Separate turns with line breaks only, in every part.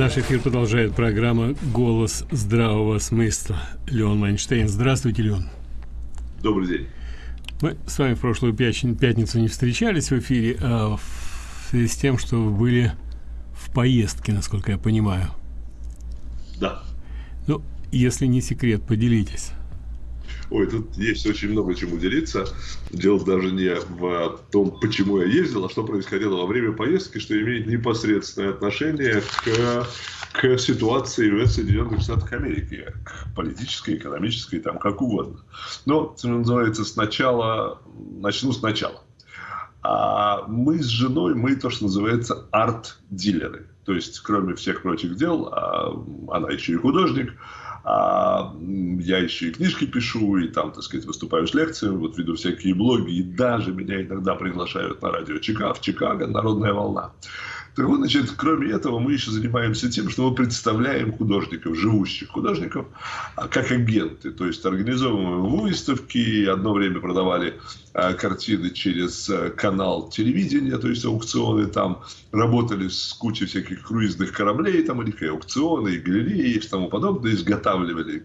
Наш эфир продолжает программа «Голос здравого смысла». Леон Майнштейн. Здравствуйте, Леон.
Добрый день.
Мы с вами в прошлую пятницу не встречались в эфире, а в связи с тем, что вы были в поездке, насколько я понимаю.
Да.
Ну, если не секрет, поделитесь.
Ой, тут есть очень много чему делиться. Дело даже не в том, почему я ездил, а что происходило во время поездки, что имеет непосредственное отношение к, к ситуации в Соединенных Штатах Америки, к политической, экономической, там как угодно. Но, что называется, сначала, начну сначала. А мы с женой, мы то, что называется арт-дилеры. То есть, кроме всех прочих дел, а она еще и художник, а я еще и книжки пишу, и там, так сказать, выступаю с лекциями, вот веду всякие блоги, и даже меня иногда приглашают на радио Чикаго, в Чикаго, «Народная волна». Так вот, значит, кроме этого, мы еще занимаемся тем, что мы представляем художников, живущих художников, а, как агенты. То есть, организовываем выставки, одно время продавали а, картины через а, канал телевидения, то есть, аукционы там, работали с кучей всяких круизных кораблей, там, у них и аукционы, и галереи, и тому подобное, изготавливали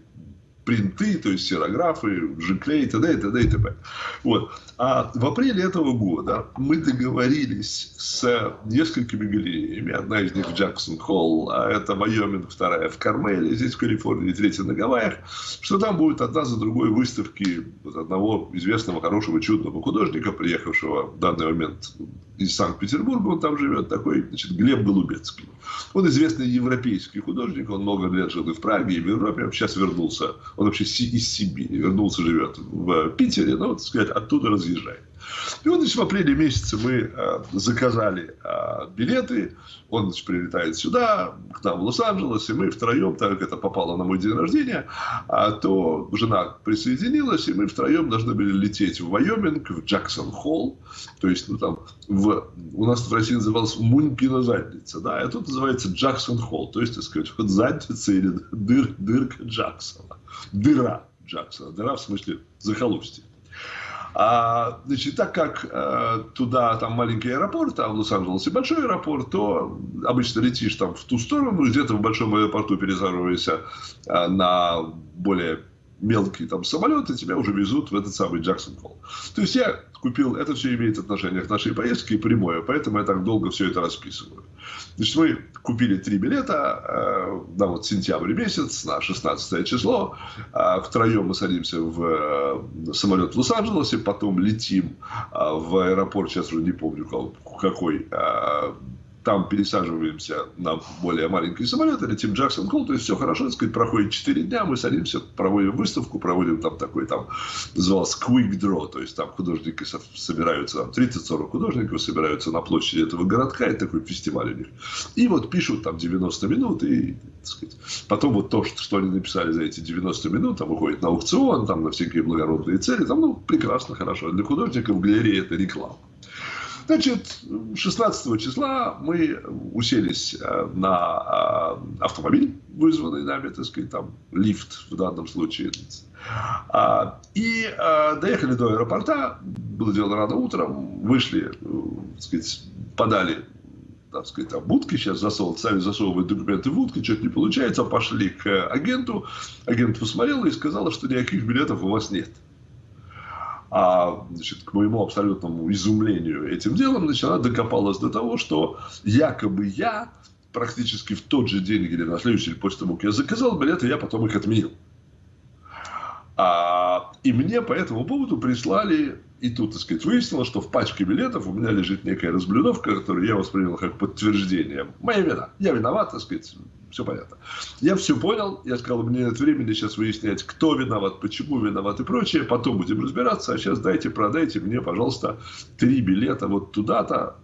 принты, то есть серографы, жиклей, и т.д. и т.д. и т.п. Вот. А в апреле этого года мы договорились с несколькими галереями. Одна из них в Джексон Холл, а это Майоминг, вторая в Кармеле, здесь в Калифорнии, третья на Гавайях, что там будет одна за другой выставки одного известного, хорошего, чудного художника, приехавшего в данный момент из Санкт-Петербурга, он там живет, такой, значит, Глеб Голубецкий. Он известный европейский художник, он много лет жил и в Праге, и в Европе, сейчас вернулся, он вообще из Сибири, вернулся, живет в Питере, ну, так сказать, оттуда разъезжает. И вот, значит, в апреле месяце мы э, заказали э, билеты, он, значит, прилетает сюда, к нам в Лос-Анджелес, и мы втроем, так как это попало на мой день рождения, а, то жена присоединилась, и мы втроем должны были лететь в Вайоминг, в Джексон-Холл, то есть, ну, там, в, у нас в России называлось Мунькина задница, да, а тут называется Джексон-Холл, то есть, так сказать, вот задница или дыр, дырка Джексона, дыра Джексона, дыра в смысле захолустье. А, значит, так как а, туда там маленький аэропорт, а в Лос-Анджелесе большой аэропорт, то обычно летишь там в ту сторону, где-то в большом аэропорту пересаживаешься а, на более мелкие там самолеты, тебя уже везут в этот самый Джексон Холл. То есть я купил, это все имеет отношение к нашей поездке прямое, поэтому я так долго все это расписываю. Значит, мы купили три билета э, на вот сентябрь месяц, на 16 число. Э, втроем мы садимся в э, самолет в Лос-Анджелесе, потом летим э, в аэропорт, сейчас уже не помню какой, э, там пересаживаемся на более маленький самолет, летим Джексон Холл, то есть все хорошо, так сказать, проходит 4 дня, мы садимся, проводим выставку, проводим там такой, там, назывался Quick Draw, то есть там художники собираются, там 30-40 художников собираются на площади этого городка, и такой фестиваль у них. И вот пишут там 90 минут, и, так сказать, потом вот то, что, что они написали за эти 90 минут, там выходит на аукцион, там на всякие благородные цели, там, ну, прекрасно, хорошо. Для художников галерея это реклама. Значит, 16 числа мы уселись э, на э, автомобиль, вызванный нами, так сказать, там, лифт в данном случае. А, и э, доехали до аэропорта, было дело рано утром, вышли, так сказать, подали так сказать, там, будки. Сейчас засовывают, сами засовывают документы в будки, что-то не получается, пошли к агенту, агент посмотрел и сказал, что никаких билетов у вас нет. А значит, к моему абсолютному изумлению этим делом, значит, она докопалась до того, что якобы я практически в тот же день или на следующий день после того, как я заказал билеты, я потом их отменил. А, и мне по этому поводу прислали, и тут, так сказать, выяснилось, что в пачке билетов у меня лежит некая разблюдовка, которую я воспринял как подтверждение. Моя вина. Я виноват, так сказать, все понятно. Я все понял, я сказал, мне нет времени сейчас выяснять, кто виноват, почему виноват и прочее, потом будем разбираться, а сейчас дайте, продайте мне, пожалуйста, три билета вот туда-то.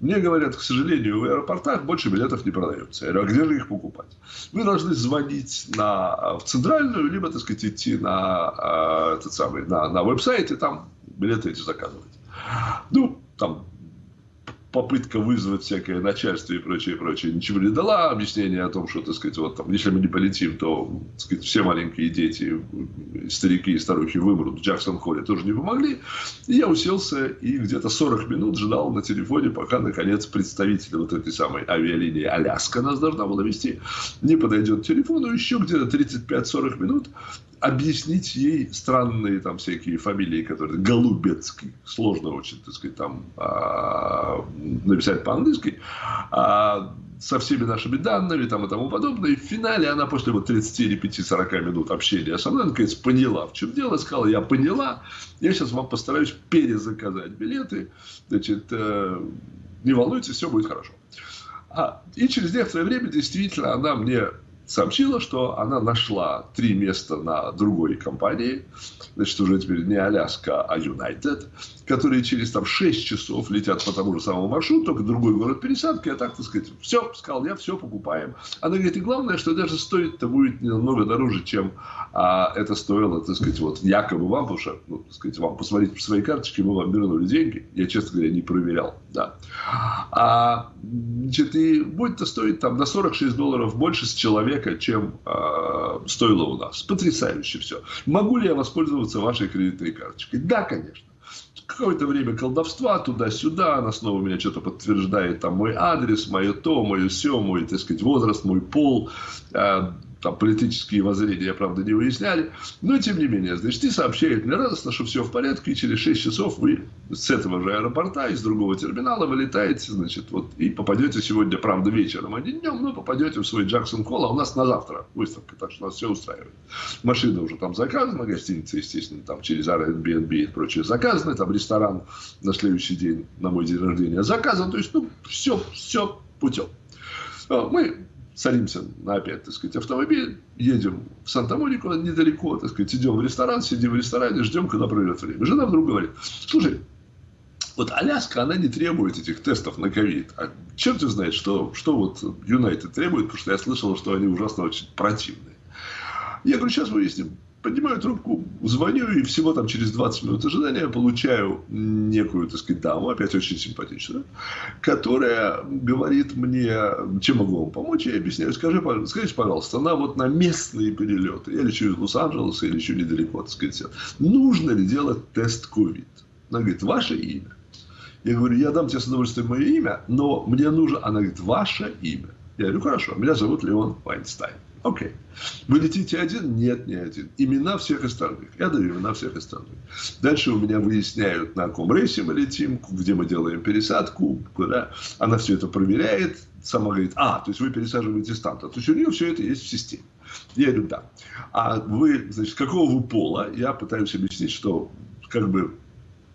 Мне говорят, к сожалению, в аэропортах больше билетов не продается. Я говорю, а где же их покупать? Вы должны звонить на, в центральную, либо, так сказать, идти на, этот самый, на, на веб-сайт и там билеты эти заказывать. Ну, там попытка вызвать всякое начальство и прочее, прочее ничего не дала. Объяснение о том, что, так сказать, вот там, если мы не полетим, то так сказать, все маленькие дети, старики и старухи вымрут в Джексон-Холле, тоже не помогли. И я уселся и где-то 40 минут ждал на телефоне, пока, наконец, представитель вот этой самой авиалинии Аляска нас должна была вести, не подойдет к телефону. Еще где-то 35-40 минут объяснить ей странные там всякие фамилии, которые Голубецкий, сложно очень, так сказать, там а, написать по-английски, а, со всеми нашими данными там, и тому подобное. И в финале она после вот 30 или 5-40 минут общения со мной, наконец, поняла, в чем дело. Сказала, я поняла, я сейчас вам постараюсь перезаказать билеты. Значит, э, не волнуйтесь, все будет хорошо. А, и через некоторое время действительно она мне сообщила, что она нашла три места на другой компании, значит, уже теперь не Аляска, а United, которые через там 6 часов летят по тому же самому маршруту, только другой город пересадки, а так, так сказать, все, сказал я, все покупаем. Она говорит, и главное, что даже стоит-то будет намного дороже, чем а, это стоило, так сказать, вот якобы вам, потому что, ну, так сказать, вам посмотрите по своей карточке, мы вам вернули деньги. Я, честно говоря, не проверял, да. А, значит, и будет-то стоить там на 46 долларов больше с человека, чем а, стоило у нас. Потрясающе все. Могу ли я воспользоваться вашей кредитной карточкой? Да, конечно какое-то время колдовства туда-сюда, она снова меня что-то подтверждает, там мой адрес, мое то, мое все, мой, так сказать, возраст, мой пол, э, там политические воззрения, правда, не выясняли, но тем не менее, значит, и сообщает мне радостно, что все в порядке, и через 6 часов вы с этого же аэропорта, из другого терминала вылетаете, значит, вот, и попадете сегодня, правда, вечером, а не днем, но попадете в свой Джексон Колл, а у нас на завтра выставка, так что нас все устраивает. Машина уже там заказана, гостиница, естественно, там через Airbnb и прочее заказаны, там ресторан на следующий день, на мой день рождения заказан, то есть, ну, все, все путем. А, мы садимся на опять, так сказать, автомобиль, едем в Санта-Монику недалеко, так сказать, идем в ресторан, сидим в ресторане, ждем, когда пройдет время. Жена вдруг говорит, слушай, вот Аляска, она не требует этих тестов на ковид. А черт знает, что, что вот Юнайтед требует, потому что я слышал, что они ужасно очень противные. Я говорю, сейчас выясним. Поднимаю трубку, звоню, и всего там через 20 минут ожидания получаю некую, так сказать, даму, опять очень симпатичную, которая говорит мне, чем могу вам помочь, я объясняю, скажи, скажите, пожалуйста, нам вот на местные перелеты, я лечу из Лос-Анджелеса, я лечу недалеко, так сказать, нужно ли делать тест ковид? Она говорит, ваше имя. Я говорю, я дам тебе с удовольствием мое имя, но мне нужно... Она говорит, ваше имя. Я говорю, хорошо, меня зовут Леон Вайнстайн. Окей. Вы летите один? Нет, не один. Имена всех остальных. Я даю имена всех остальных. Дальше у меня выясняют, на каком рейсе мы летим, где мы делаем пересадку, куда. Она все это проверяет. Сама говорит, а, то есть вы пересаживаетесь там-то. То есть у нее все это есть в системе. Я говорю, да. А вы, значит, какого вы пола? Я пытаюсь объяснить, что как бы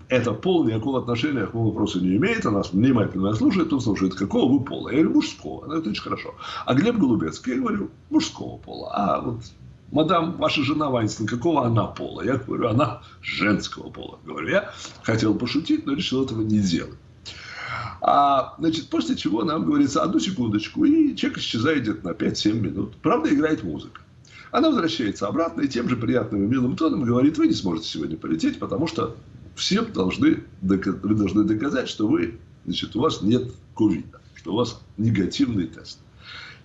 это пол никакого отношения к моему вопросу не имеет. Она внимательно слушает, он слушает, какого вы пола. Я говорю, мужского. Она говорит, очень хорошо. А Глеб Голубецкий, я говорю, мужского пола. А вот мадам, ваша жена Вайнстон, какого она пола? Я говорю, она женского пола. Говорю, я хотел пошутить, но решил этого не делать. А, значит, после чего нам говорится, одну секундочку, и человек исчезает где-то на 5-7 минут. Правда, играет музыка. Она возвращается обратно и тем же приятным и милым тоном говорит, вы не сможете сегодня полететь, потому что всем должны, вы должны доказать, что вы, значит, у вас нет ковида, что у вас негативный тест.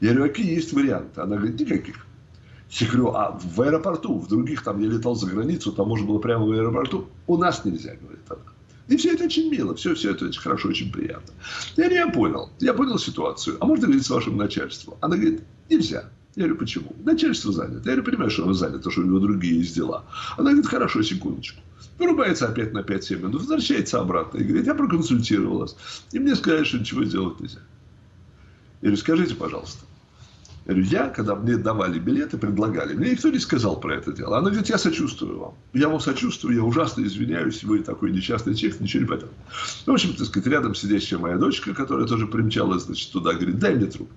Я говорю, какие есть варианты? Она говорит, никаких. Я говорю, а в аэропорту, в других, там я летал за границу, там можно было прямо в аэропорту. У нас нельзя, говорит она. И все это очень мило, все, все это очень хорошо, очень приятно. Я я понял, я понял ситуацию. А можно говорить с вашим начальством? Она говорит, нельзя. Я говорю, почему? Начальство занято. Я говорю, понимаю, что оно занято, что у него другие есть дела. Она говорит, хорошо, секундочку. Вырубается опять на 5-7 минут, возвращается обратно и говорит, я проконсультировалась. И мне сказали, что ничего сделать нельзя. Я говорю, скажите, пожалуйста. Я говорю, я, когда мне давали билеты, предлагали, мне никто не сказал про это дело. Она говорит, я сочувствую вам. Я вам сочувствую, я ужасно извиняюсь, вы такой несчастный человек, ничего не поэтому. В общем, так сказать, рядом сидящая моя дочка, которая тоже примчалась, значит, туда, говорит, дай мне трубку.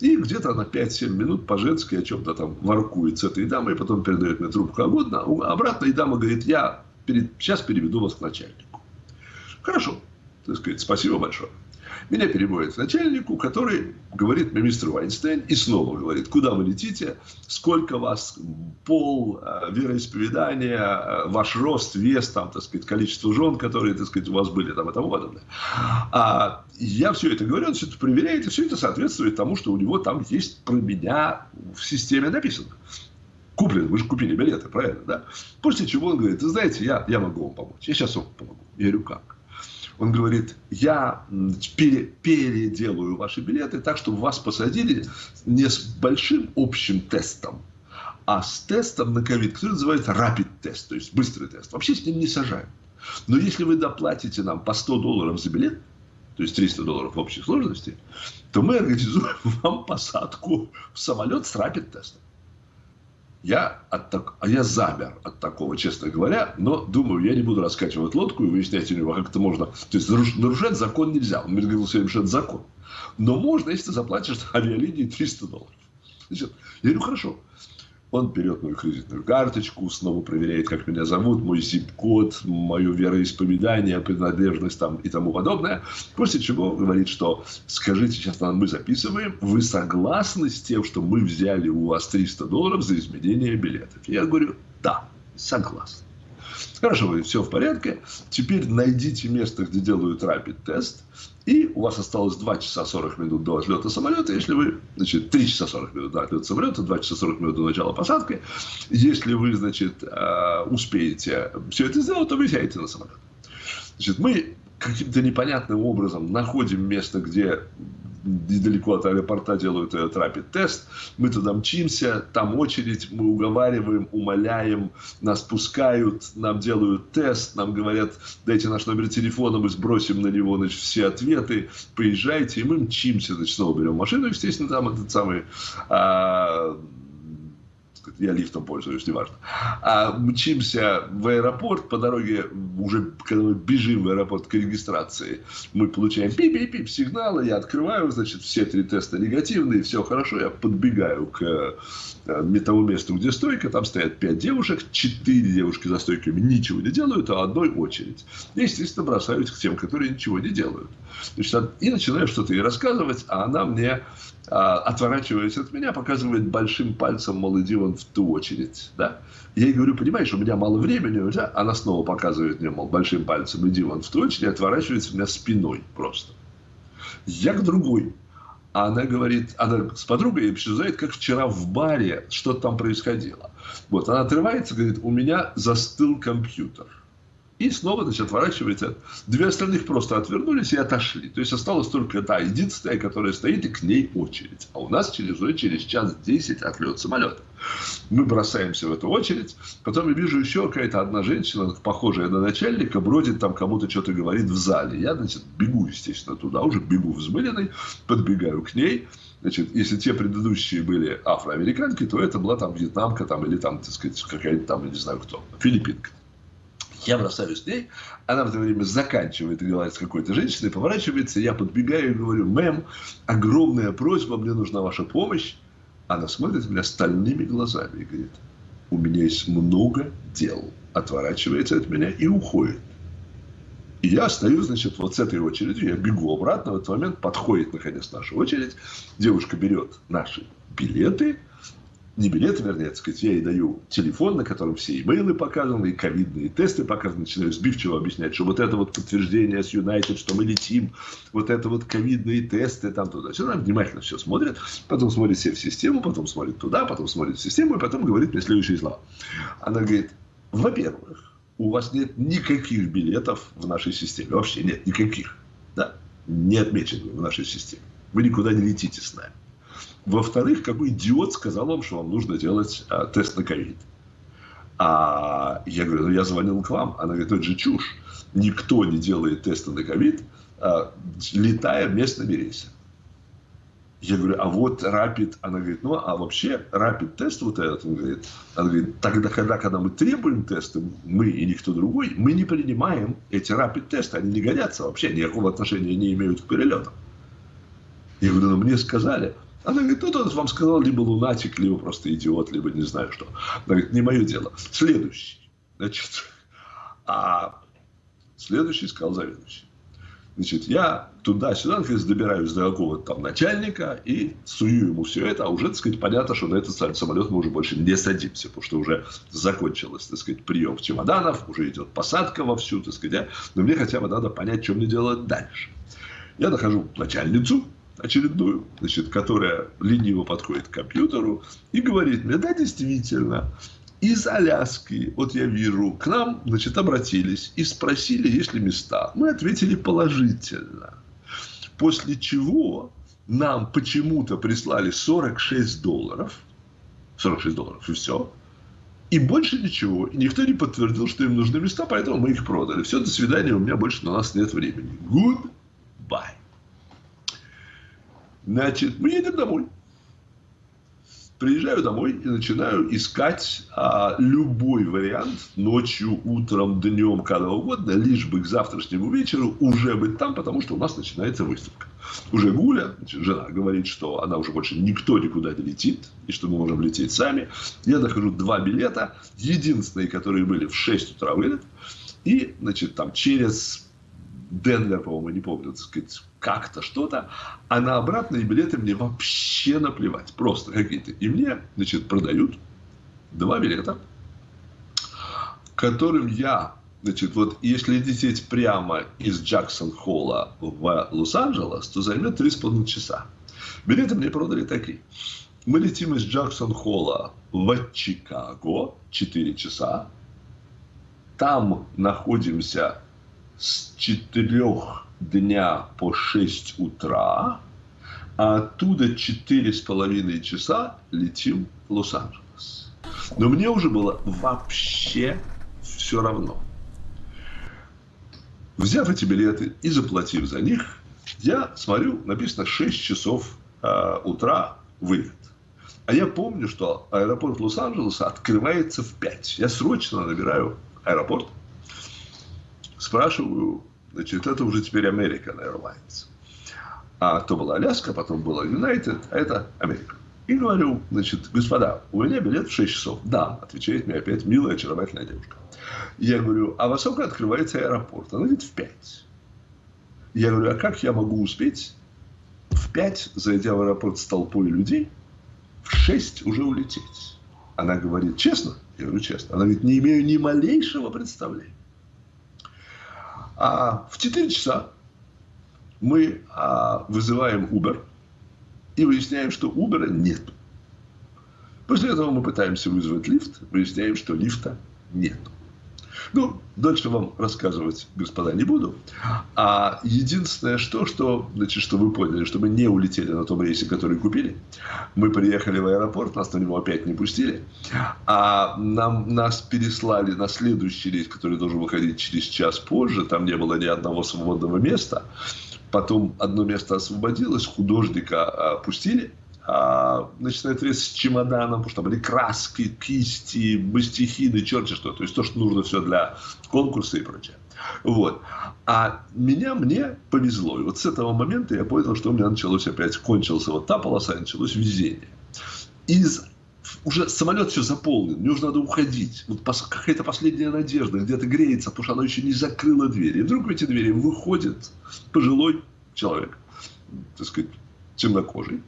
И где-то на 5-7 минут по-женски о чем-то там воркует с этой дамой, потом передает мне трубку обратно. Обратно и дама говорит, я перед, сейчас переведу вас к начальнику. Хорошо, так сказать, спасибо большое. Меня переводят к начальнику, который говорит мне, мистер Вайнстейн, и снова говорит, куда вы летите, сколько вас, пол, э, вероисповедание, э, ваш рост, вес, там, так сказать, количество жен, которые, так сказать, у вас были, там, и тому подобное. А я все это говорю, он все это проверяет, и все это соответствует тому, что у него там есть про меня в системе написано. Куплен, вы же купили билеты, правильно, да? После чего он говорит, знаете, я, я могу вам помочь, я сейчас вам помогу. Я говорю, как? Он говорит, я пере, переделаю ваши билеты так, чтобы вас посадили не с большим общим тестом, а с тестом на ковид, который называется rapid тест, то есть быстрый тест. Вообще с ним не сажаем. Но если вы доплатите нам по 100 долларов за билет, то есть 300 долларов в общей сложности, то мы организуем вам посадку в самолет с rapid тестом. Я, от так... а я замер от такого, честно говоря, но думаю, я не буду раскачивать лодку и выяснять у него, как это можно. То есть нарушать закон нельзя. Он мне говорил все что это закон. Но можно, если ты заплатишь авиалинии 300 долларов. Значит, я говорю, хорошо. Он берет мою кредитную карточку, снова проверяет, как меня зовут, мой зип-код, мое вероисповедание, принадлежность там и тому подобное. После чего говорит, что скажите, сейчас мы записываем, вы согласны с тем, что мы взяли у вас 300 долларов за изменение билетов? Я говорю, да, согласен. Хорошо, все в порядке. Теперь найдите место, где делают рапид-тест. И у вас осталось 2 часа 40 минут до отлета самолета. Если вы, значит, 3 часа 40 минут до отлета самолета, 2 часа 40 минут до начала посадки. Если вы, значит, э, успеете все это сделать, то вы сядете на самолет. Значит, мы каким-то непонятным образом находим место, где недалеко от аэропорта делают рапид-тест. Мы туда мчимся, там очередь, мы уговариваем, умоляем, нас пускают, нам делают тест, нам говорят, дайте наш номер телефона, мы сбросим на него значит, все ответы, поезжайте, и мы мчимся, значит, снова берем машину, естественно, там этот самый... А, я лифтом пользуюсь, неважно. А мчимся в аэропорт, по дороге, уже когда мы бежим в аэропорт к регистрации, мы получаем пип-пип-пип сигналы, я открываю, значит, все три теста негативные, все хорошо, я подбегаю к э, тому месту, где стойка, там стоят пять девушек, четыре девушки за стойками ничего не делают, а одной очередь. Я, естественно, бросаюсь к тем, которые ничего не делают. Значит, и начинаю что-то ей рассказывать, а она мне отворачиваясь от меня, показывает большим пальцем, мол, иди вон в ту очередь. Да? Я ей говорю, понимаешь, у меня мало времени, да? она снова показывает мне, мол, большим пальцем, иди вон в ту очередь, отворачивается меня спиной просто. Я к другой. А она говорит, она с подругой обсуждает, как вчера в баре, что там происходило. Вот, она отрывается, говорит, у меня застыл компьютер. И снова, значит, отворачивается. Две остальных просто отвернулись и отошли. То есть, осталась только та единственная, которая стоит, и к ней очередь. А у нас через, через час 10 отлет самолета. Мы бросаемся в эту очередь. Потом я вижу еще какая-то одна женщина, похожая на начальника, бродит там, кому-то что-то говорит в зале. Я, значит, бегу, естественно, туда, уже бегу взмыленный, подбегаю к ней. Значит, если те предыдущие были афроамериканки, то это была там вьетнамка там, или там, так сказать, какая-то там, я не знаю кто, филиппинка. Я бросаюсь к ней, она в это время заканчивает говорить с какой-то женщиной, поворачивается, я подбегаю и говорю, мэм, огромная просьба, мне нужна ваша помощь. Она смотрит меня стальными глазами и говорит, у меня есть много дел. Отворачивается от меня и уходит. И я остаюсь, значит, вот с этой очередью, я бегу обратно, в этот момент подходит, наконец, наша очередь, девушка берет наши билеты, не билеты, вернее, так сказать, я ей даю телефон, на котором все имейлы показаны, и ковидные тесты показаны, начинаю сбивчиво объяснять, что вот это вот подтверждение с United, что мы летим, вот это вот ковидные тесты, там туда. Она внимательно все смотрит, потом смотрит все в систему, потом смотрит туда, потом смотрит в систему, и потом говорит мне следующие слова. Она говорит, во-первых, у вас нет никаких билетов в нашей системе, вообще нет никаких, да, не отмечены в нашей системе. Вы никуда не летите с нами. Во-вторых, какой идиот сказал вам, что вам нужно делать а, тест на ковид? А я говорю, ну я звонил к вам. Она говорит, это же чушь. Никто не делает тесты на ковид, а, летая местными рейсами. Я говорю, а вот рапид, она говорит, ну, а вообще рапид тест вот этот, он говорит, она говорит, тогда, когда, когда мы требуем тесты, мы и никто другой, мы не принимаем эти рапид тесты, они не годятся вообще, никакого отношения не имеют к перелетам. Я говорю, ну, мне сказали, она говорит, ну, тот вам сказал, либо лунатик, либо просто идиот, либо не знаю что. Она говорит, не мое дело. Следующий. Значит, а следующий сказал заведующий. Значит, я туда-сюда, наконец, добираюсь до какого-то там начальника и сую ему все это, а уже, так сказать, понятно, что на этот самолет мы уже больше не садимся, потому что уже закончилось, так сказать, прием чемоданов, уже идет посадка вовсю, так сказать, но мне хотя бы надо понять, что мне делать дальше. Я нахожу начальницу, очередную, значит, которая лениво подходит к компьютеру и говорит мне, да, действительно, из Аляски, вот я вижу, к нам, значит, обратились и спросили, есть ли места. Мы ответили положительно. После чего нам почему-то прислали 46 долларов. 46 долларов, и все. И больше ничего. И никто не подтвердил, что им нужны места, поэтому мы их продали. Все, до свидания, у меня больше на нас нет времени. Goodbye. Значит, мы едем домой приезжаю домой и начинаю искать а, любой вариант ночью, утром, днем, когда угодно, лишь бы к завтрашнему вечеру уже быть там, потому что у нас начинается выставка. Уже Гуля, значит, жена, говорит, что она уже больше никто никуда не летит, и что мы можем лететь сами. Я нахожу два билета, единственные, которые были в 6 утра вылет, и, значит, там через Денвер, по-моему, не помню, так сказать, как-то что-то, а на обратные билеты мне вообще наплевать, просто какие-то. И мне, значит, продают два билета, которым я, значит, вот если лететь прямо из Джексон-Холла в Лос-Анджелес, то займет 3,5 часа. Билеты мне продали такие. Мы летим из Джексон-Холла в Чикаго 4 часа. Там находимся с 4 дня по 6 утра, а оттуда четыре с половиной часа летим в Лос-Анджелес. Но мне уже было вообще все равно. Взяв эти билеты и заплатив за них, я смотрю, написано 6 часов э, утра вылет. А я помню, что аэропорт Лос-Анджелеса открывается в 5. Я срочно набираю аэропорт, спрашиваю, значит, это уже теперь American Airlines. А то была Аляска, потом была United, а это Америка. И говорю, значит, господа, у меня билет в 6 часов. Да, отвечает мне опять милая, очаровательная девушка. Я говорю, а во сколько открывается аэропорт? Она говорит, в 5. Я говорю, а как я могу успеть в 5, зайдя в аэропорт с толпой людей, в 6 уже улететь? Она говорит, честно? Я говорю, честно. Она говорит, не имею ни малейшего представления. А в 4 часа мы а, вызываем Uber и выясняем, что Uber нет. После этого мы пытаемся вызвать лифт, выясняем, что лифта нет. Ну, дальше вам рассказывать, господа, не буду. А единственное, что, что, значит, что вы поняли, что мы не улетели на том рейсе, который купили. Мы приехали в аэропорт, нас на него опять не пустили. А нам, нас переслали на следующий рейс, который должен выходить через час позже. Там не было ни одного свободного места. Потом одно место освободилось, художника а, а, начинает резать с чемоданом, потому что там были краски, кисти, мастихины, черти что. То есть то, что нужно все для конкурса и прочее. Вот. А меня, мне повезло. И вот с этого момента я понял, что у меня началось опять, кончился вот та полоса, началось везение. Из уже самолет все заполнен, мне уже надо уходить. Вот какая-то последняя надежда, где-то греется, потому что она еще не закрыла двери. И вдруг в эти двери выходит пожилой человек, так сказать, темнокожий,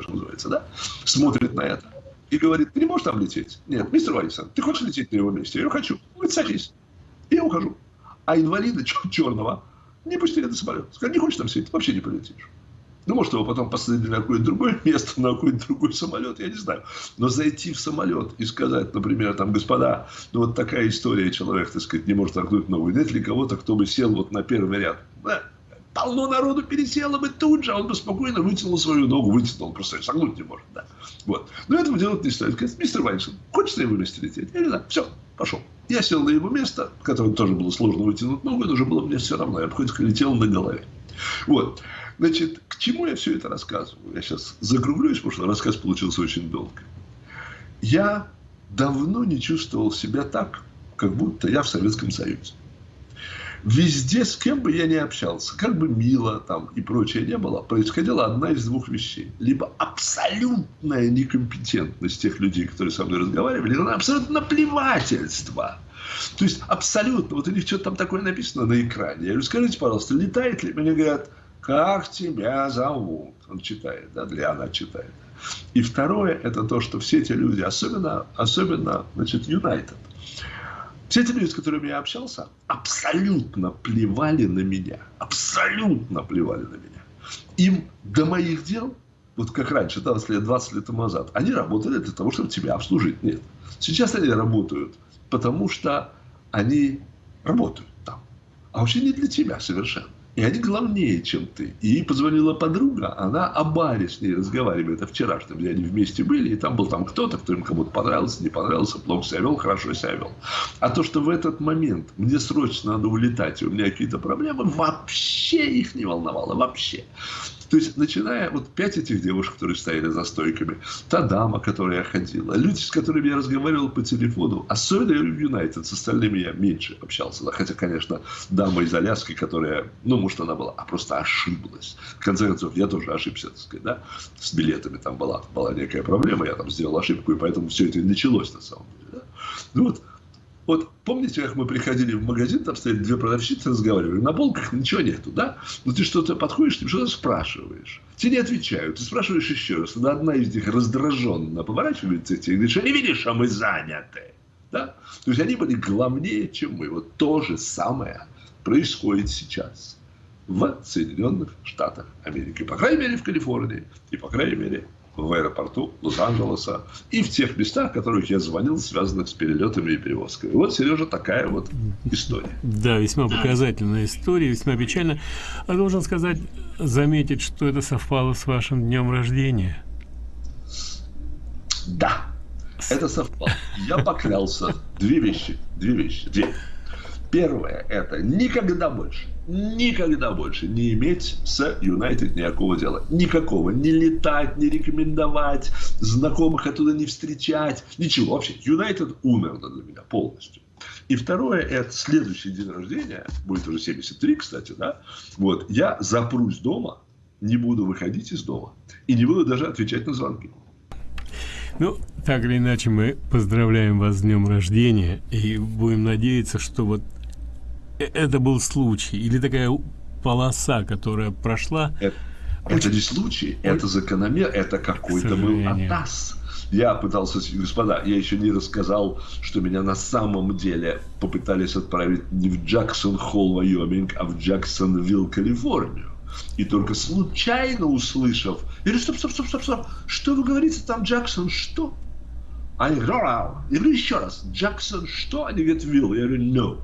что называется, да, смотрит на это и говорит, ты не можешь там лететь? Нет, мистер Вайсон, ты хочешь лететь на его месте? Я говорю, хочу. Он говорит, садись. И я ухожу. А инвалида черного не пустили на самолет. Сказали, не хочешь там сидеть, вообще не полетишь. Ну, может, его потом посадили на какое-то другое место, на какой-то другой самолет, я не знаю. Но зайти в самолет и сказать, например, там, господа, ну, вот такая история, человек, так сказать, не может торгнуть новую. Нет ли кого-то, кто бы сел вот на первый ряд? Полно народу пересело бы тут же, а он бы спокойно вытянул свою ногу, вытянул, просто согнуть не может. Да. Вот. Но этого делать не стоит. Говорит, мистер Вайншин, хочешь на его месте лететь? Я говорю, да, все, пошел. Я сел на его место, которое тоже было сложно вытянуть ногу, это уже было мне все равно. Я хоть летел на голове. Вот. Значит, к чему я все это рассказываю? Я сейчас закруглюсь, потому что рассказ получился очень долгий. Я давно не чувствовал себя так, как будто я в Советском Союзе. Везде, с кем бы я ни общался, как бы мило там и прочее не было, происходила одна из двух вещей. Либо абсолютная некомпетентность тех людей, которые со мной разговаривали, либо абсолютно наплевательство. То есть абсолютно, вот у них что-то там такое написано на экране. Я говорю, скажите, пожалуйста, летает ли? Мне говорят, как тебя зовут? Он читает, да, для она читает. И второе, это то, что все эти люди, особенно, особенно, значит, United, все эти люди, с которыми я общался, абсолютно плевали на меня. Абсолютно плевали на меня. Им до моих дел, вот как раньше, 20 лет, 20 лет тому назад, они работали для того, чтобы тебя обслужить. Нет. Сейчас они работают, потому что они работают там. А вообще не для тебя совершенно. И они главнее, чем ты. И ей позвонила подруга, она о баре с ней разговаривает, о вчерашнем, где они вместе были, и там был там кто-то, кто им кому-то понравился, не понравился, плохо себя вел, хорошо себя вел. А то, что в этот момент мне срочно надо улетать, и у меня какие-то проблемы, вообще их не волновало, вообще. То есть, начиная вот пять этих девушек, которые стояли за стойками, та дама, которая ходила, люди, с которыми я разговаривал по телефону, особенно в Юнайтед, с остальными я меньше общался. Хотя, конечно, дама из Аляски, которая, ну, может, она была, а просто ошиблась. В конце концов, я тоже ошибся, так сказать, да, с билетами там была, была некая проблема, я там сделал ошибку, и поэтому все это и началось на самом деле. Да? Ну, вот вот помните, как мы приходили в магазин, там стояли две продавщицы, разговаривали, на полках ничего нету, да? Но ты что-то подходишь, ты что-то спрашиваешь. Тебе не отвечают, ты спрашиваешь еще раз. Тогда одна из них раздраженно поворачивается тебе и говорит, что не видишь, а мы заняты. Да? То есть они были главнее, чем мы. Вот то же самое происходит сейчас в Соединенных Штатах Америки. По крайней мере, в Калифорнии и, по крайней мере, в аэропорту Лос-Анджелеса и в тех местах, в которых я звонил, связанных с перелетами и перевозками. Вот, Сережа, такая вот история.
Да, весьма показательная история, весьма печально. А должен сказать, заметить, что это совпало с вашим днем рождения.
Да, это совпало. Я поклялся. Две вещи. Две вещи. Две. Первое – это никогда больше никогда больше не иметь с Юнайтед никакого дела. Никакого. Не летать, не рекомендовать, знакомых оттуда не встречать. Ничего. Вообще, Юнайтед умер для меня полностью. И второе, это следующий день рождения, будет уже 73, кстати, да, вот, я запрусь дома, не буду выходить из дома и не буду даже отвечать на звонки.
Ну, так или иначе, мы поздравляем вас с днем рождения и будем надеяться, что вот это был случай или такая полоса, которая прошла.
Это, это не случай, это закономер, это какой-то был атас. Я пытался, господа, я еще не рассказал, что меня на самом деле попытались отправить не в Джексон-Холл, Вайоминг, а в Джексонвилл, Калифорнию. И только случайно услышав, я говорю, стоп, стоп, стоп, стоп, стоп, что вы говорите там, Джексон, что? Они говорят, я говорю еще раз, Джексон, что? Они говорят, Вилл. Я говорю, no.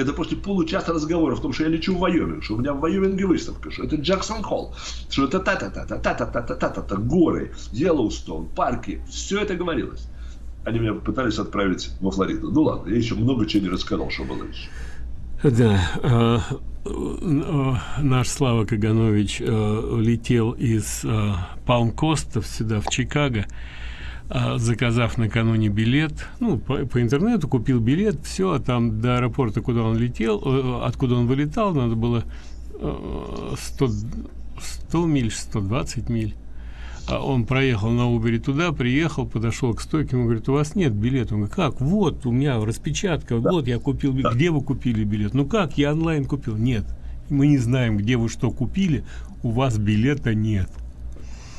Это после получаса разговора в том, что я лечу в Вайоминг, что у меня в Вайоминге выставка, что это Джексон Холл, что это та-та-та-та-та-та-та-та-та-та, горы, Йеллоустон, парки. Все это говорилось. Они меня пытались отправить во Флориду. Ну ладно, я еще много чего не рассказал, что было еще.
Да, э, э, наш Слава Каганович э, летел из Палм-Костов сюда, в Чикаго, заказав накануне билет, ну, по, по интернету купил билет, все, а там до аэропорта, куда он летел, э, откуда он вылетал, надо было 100, э, 100 миль, 120 миль. А он проехал на Убере туда, приехал, подошел к стойке, ему говорит, у вас нет билета. Он говорит, как? Вот, у меня распечатка, да. вот я купил билет. Где вы купили билет? Ну как, я онлайн купил. Нет, мы не знаем, где вы что купили, у вас билета нет.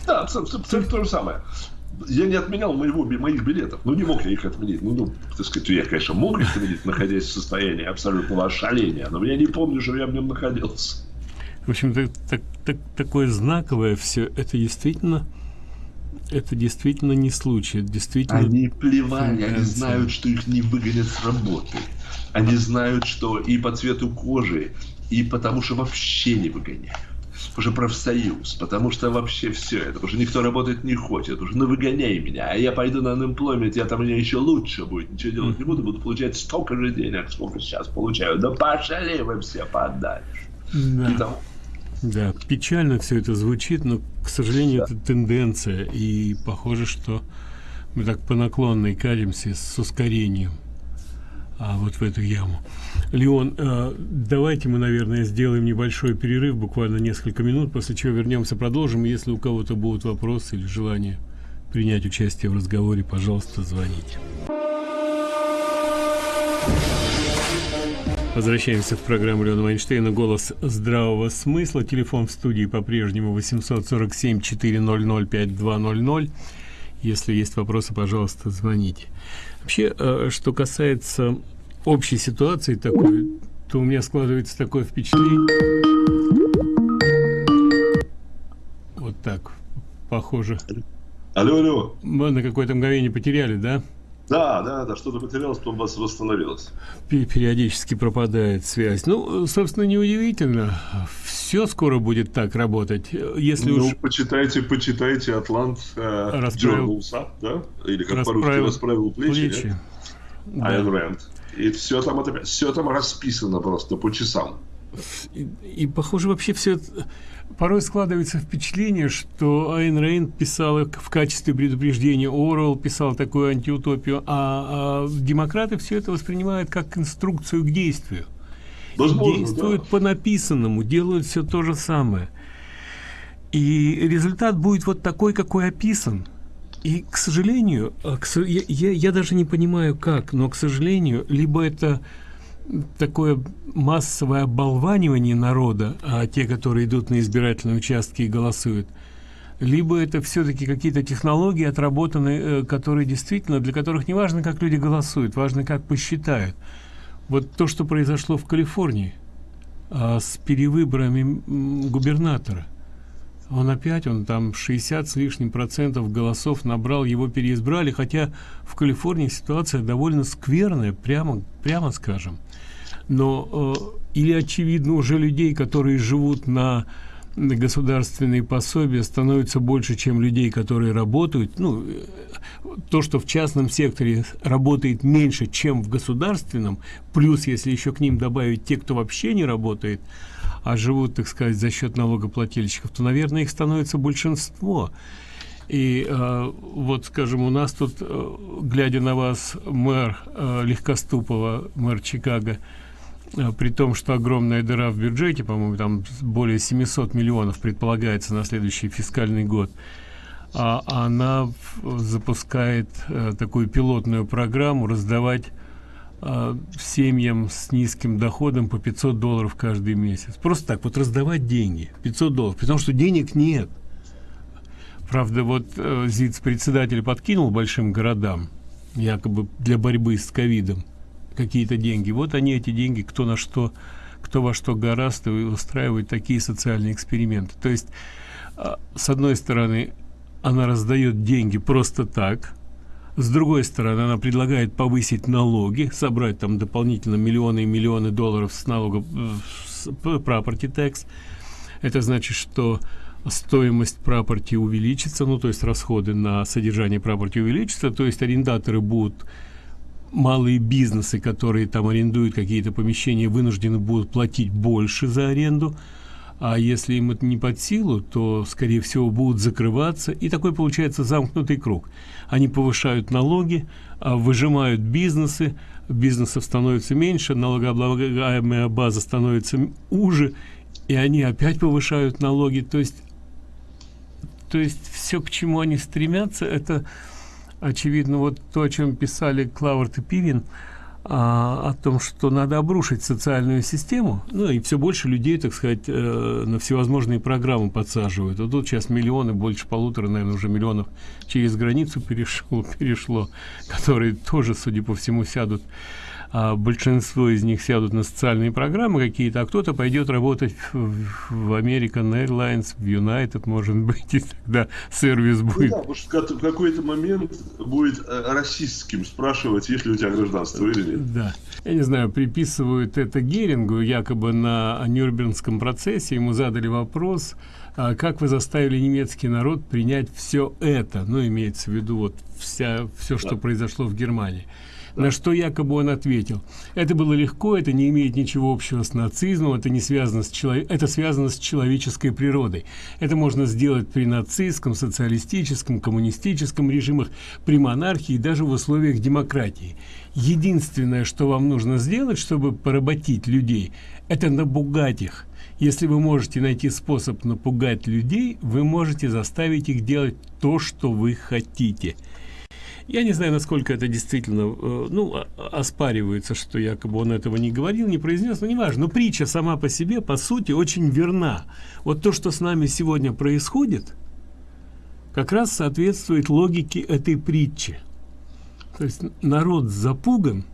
Да, абсолютно то же самое я не отменял моего, моих билетов. Ну, не мог я их отменить. Ну, ну, так сказать, я, конечно, мог их отменить, находясь в состоянии абсолютного ошаления, но я не помню, что я в нем находился.
В общем, так, так, так, такое знаковое все, это действительно это действительно не случай, это действительно...
Они плевали, они знают, что их не выгонят с работы. Они знают, что и по цвету кожи, и потому что вообще не выгоняют уже профсоюз, потому что вообще все это, что никто работать не хочет, уже ну выгоняй меня, а я пойду на unemployment, я там мне еще лучше будет, ничего делать не буду, буду получать столько же денег, сколько сейчас получаю, да пошли вы все подальше.
Да. И да, печально все это звучит, но, к сожалению, да. это тенденция, и похоже, что Мы так по наклонной катимся с ускорением а вот в эту яму. Леон, э, давайте мы, наверное, сделаем небольшой перерыв, буквально несколько минут, после чего вернемся, продолжим. Если у кого-то будут вопросы или желание принять участие в разговоре, пожалуйста, звоните. Возвращаемся в программу Леона Вайнштейна «Голос здравого смысла». Телефон в студии по-прежнему 847-400-5200. Если есть вопросы, пожалуйста, звоните. Вообще, э, что касается общей ситуации такой, то у меня складывается такое впечатление. Вот так, похоже.
Алло, алло.
Мы на какое-то мгновение потеряли, да?
Да, да, да, что-то потерялось, потом вас восстановилось.
Периодически пропадает связь. Ну, собственно, неудивительно. Все скоро будет так работать. Если
ну,
уж...
почитайте, почитайте Атлант э,
Расправил...
Journals, да? Или как по-русски расправил плечи. плечи. Да. Айн Рэнд. И все там, это, все там расписано просто по часам.
И, и похоже, вообще все это порой складывается впечатление, что Айн Рейн писал в качестве предупреждения, Орвелл писал такую антиутопию, а, а демократы все это воспринимают как инструкцию к действию. Возможно, Действуют да. по написанному, делают все то же самое. И результат будет вот такой, какой описан. И, к сожалению, а, я, я, я даже не понимаю, как, но, к сожалению, либо это такое массовое оболванивание народа, а те, которые идут на избирательные участки и голосуют, либо это все-таки какие-то технологии отработанные, э, которые действительно, для которых не важно, как люди голосуют, важно, как посчитают. Вот то, что произошло в Калифорнии а, с перевыборами губернатора. Он опять, он там 60 с лишним процентов голосов набрал, его переизбрали, хотя в Калифорнии ситуация довольно скверная, прямо, прямо скажем но э, или очевидно уже людей которые живут на государственные пособия становится больше чем людей которые работают. Ну э, то что в частном секторе работает меньше чем в государственном плюс если еще к ним добавить те кто вообще не работает а живут так сказать за счет налогоплательщиков то наверное их становится большинство. И э, вот скажем у нас тут э, глядя на вас мэр э, легкоступова мэр чикаго при том, что огромная дыра в бюджете, по-моему, там более 700 миллионов предполагается на следующий фискальный год, а она запускает э, такую пилотную программу раздавать э, семьям с низким доходом по 500 долларов каждый месяц. Просто так вот раздавать деньги, 500 долларов, потому что денег нет. Правда, вот э, ЗИЦ-председатель подкинул большим городам, якобы для борьбы с ковидом, какие-то деньги. Вот они, эти деньги, кто на что, кто во что гораст, и устраивает такие социальные эксперименты. То есть, а, с одной стороны, она раздает деньги просто так, с другой стороны, она предлагает повысить налоги, собрать там дополнительно миллионы и миллионы долларов с налогов с property tax. Это значит, что стоимость прапорти увеличится, ну то есть расходы на содержание прапорти увеличатся, то есть арендаторы будут малые бизнесы, которые там арендуют какие-то помещения, вынуждены будут платить больше за аренду, а если им это не под силу, то, скорее всего, будут закрываться, и такой получается замкнутый круг. Они повышают налоги, а выжимают бизнесы, бизнесов становится меньше, налогооблагаемая база становится уже, и они опять повышают налоги. То есть, то есть все, к чему они стремятся, это очевидно, вот то, о чем писали Клаверт и Пивин, а, о том, что надо обрушить социальную систему, ну и все больше людей, так сказать, э, на всевозможные программы подсаживают. Вот тут сейчас миллионы, больше полутора, наверное, уже миллионов через границу перешло, перешло которые тоже, судя по всему, сядут а большинство из них сядут на социальные программы какие-то, а кто-то пойдет работать в, American Airlines, в United, может быть, и тогда сервис ну будет. Ну, да,
потому что в какой-то момент будет э, расистским спрашивать, есть ли у тебя гражданство или нет.
Да. Я не знаю, приписывают это Герингу, якобы на Нюрнбергском процессе, ему задали вопрос, а как вы заставили немецкий народ принять все это, ну, имеется в виду вот вся, все, что да. произошло в Германии. На что якобы он ответил, это было легко, это не имеет ничего общего с нацизмом, это не связано с человек, это связано с человеческой природой. Это можно сделать при нацистском, социалистическом, коммунистическом режимах, при монархии даже в условиях демократии. Единственное, что вам нужно сделать, чтобы поработить людей, это напугать их. Если вы можете найти способ напугать людей, вы можете заставить их делать то, что вы хотите. Я не знаю, насколько это действительно, э, ну, оспаривается, что якобы он этого не говорил, не произнес, но неважно. Но притча сама по себе, по сути, очень верна. Вот то, что с нами сегодня происходит, как раз соответствует логике этой притчи. То есть народ запуган,